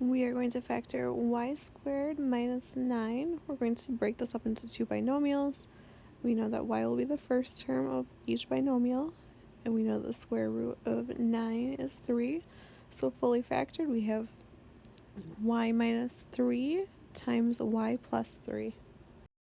we are going to factor y squared minus 9. We're going to break this up into two binomials. We know that y will be the first term of each binomial, and we know the square root of 9 is 3. So fully factored, we have y minus 3 times y plus 3.